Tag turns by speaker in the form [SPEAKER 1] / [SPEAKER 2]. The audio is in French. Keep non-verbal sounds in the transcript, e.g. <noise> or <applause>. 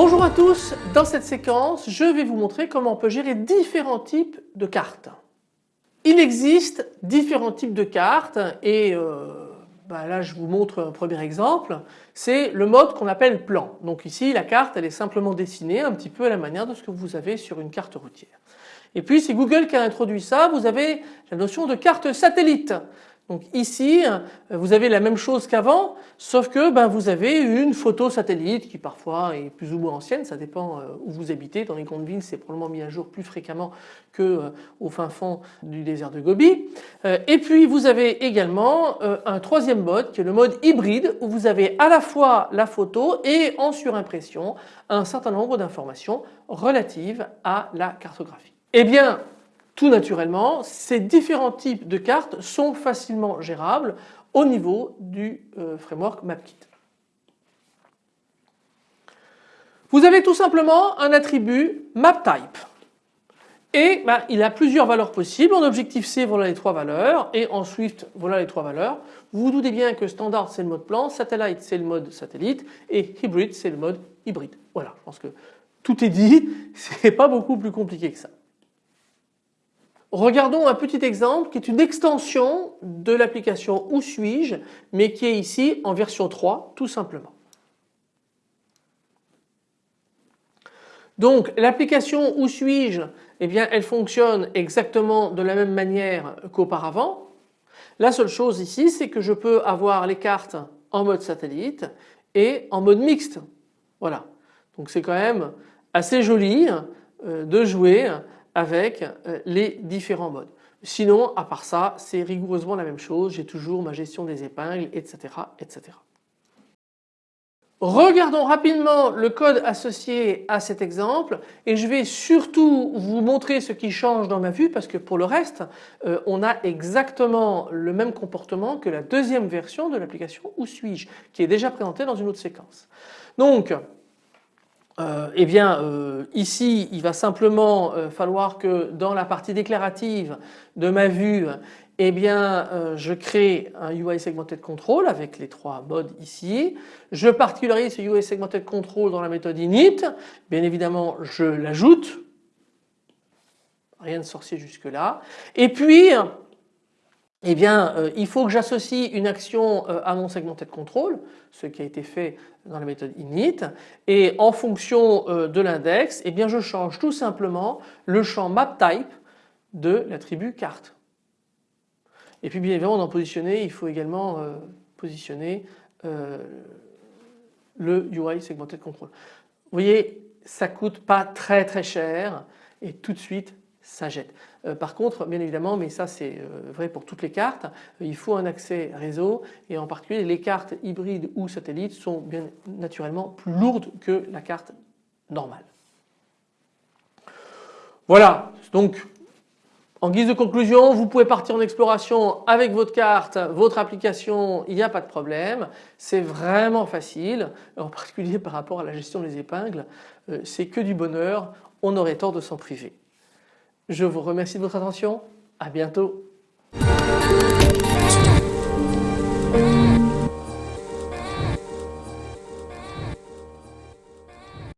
[SPEAKER 1] Bonjour à tous, dans cette séquence je vais vous montrer comment on peut gérer différents types de cartes. Il existe différents types de cartes et euh, bah là je vous montre un premier exemple, c'est le mode qu'on appelle plan. Donc ici la carte elle est simplement dessinée un petit peu à la manière de ce que vous avez sur une carte routière. Et puis c'est Google qui a introduit ça, vous avez la notion de carte satellite. Donc ici vous avez la même chose qu'avant sauf que ben, vous avez une photo satellite qui parfois est plus ou moins ancienne, ça dépend euh, où vous habitez. Dans les grandes villes c'est probablement mis à jour plus fréquemment que euh, au fin fond du désert de Gobi. Euh, et puis vous avez également un troisième mode qui est le mode hybride où vous avez à la fois la photo et en surimpression un certain nombre d'informations relatives à la cartographie. Eh bien tout naturellement, ces différents types de cartes sont facilement gérables au niveau du euh, framework MapKit. Vous avez tout simplement un attribut MapType et ben, il a plusieurs valeurs possibles. En objectif C voilà les trois valeurs et en Swift voilà les trois valeurs. Vous vous doutez bien que standard c'est le mode plan, satellite c'est le mode satellite et hybrid c'est le mode hybride. Voilà je pense que tout est dit, <laughs> c'est pas beaucoup plus compliqué que ça. Regardons un petit exemple qui est une extension de l'application Où suis-je mais qui est ici en version 3 tout simplement. Donc l'application Où suis-je eh bien elle fonctionne exactement de la même manière qu'auparavant. La seule chose ici c'est que je peux avoir les cartes en mode satellite et en mode mixte. Voilà. Donc c'est quand même assez joli euh, de jouer avec euh, les différents modes. Sinon à part ça c'est rigoureusement la même chose, j'ai toujours ma gestion des épingles etc. etc. Regardons rapidement le code associé à cet exemple et je vais surtout vous montrer ce qui change dans ma vue parce que pour le reste euh, on a exactement le même comportement que la deuxième version de l'application Où suis-je qui est déjà présentée dans une autre séquence. Donc euh, eh bien euh, ici il va simplement euh, falloir que dans la partie déclarative de ma vue eh bien je crée un UI Segmented Control avec les trois modes ici. Je particularise ce UI Segmented Control dans la méthode init. Bien évidemment je l'ajoute. Rien de sorcier jusque là. Et puis eh bien euh, il faut que j'associe une action euh, à mon segmented control, ce qui a été fait dans la méthode init et en fonction euh, de l'index eh bien je change tout simplement le champ mapType de l'attribut carte. Et puis bien évidemment dans positionner il faut également positionner le UI segmented control. Vous voyez ça coûte pas très très cher et tout de suite Euh, par contre, bien évidemment, mais ça c'est euh, vrai pour toutes les cartes, il faut un accès réseau et en particulier les cartes hybrides ou satellites sont bien naturellement plus lourdes que la carte normale. Voilà, donc en guise de conclusion, vous pouvez partir en exploration avec votre carte, votre application, il n'y a pas de problème. C'est vraiment facile, en particulier par rapport à la gestion des épingles. Euh, c'est que du bonheur, on aurait tort de s'en priver. Je vous remercie de votre attention. À bientôt.